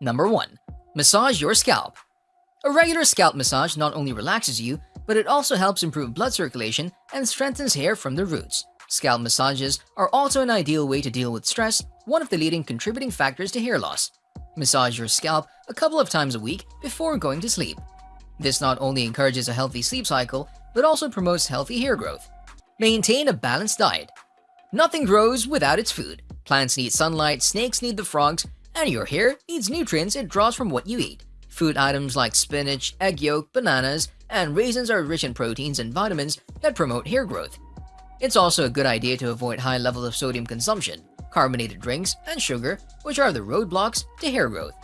Number 1. Massage your scalp. A regular scalp massage not only relaxes you, but it also helps improve blood circulation and strengthens hair from the roots. Scalp massages are also an ideal way to deal with stress, one of the leading contributing factors to hair loss. Massage your scalp a couple of times a week before going to sleep. This not only encourages a healthy sleep cycle, but also promotes healthy hair growth. Maintain a balanced diet. Nothing grows without its food. Plants need sunlight, snakes need the frogs, and your hair needs nutrients it draws from what you eat. Food items like spinach, egg yolk, bananas, and raisins are rich in proteins and vitamins that promote hair growth. It's also a good idea to avoid high levels of sodium consumption, carbonated drinks, and sugar, which are the roadblocks to hair growth.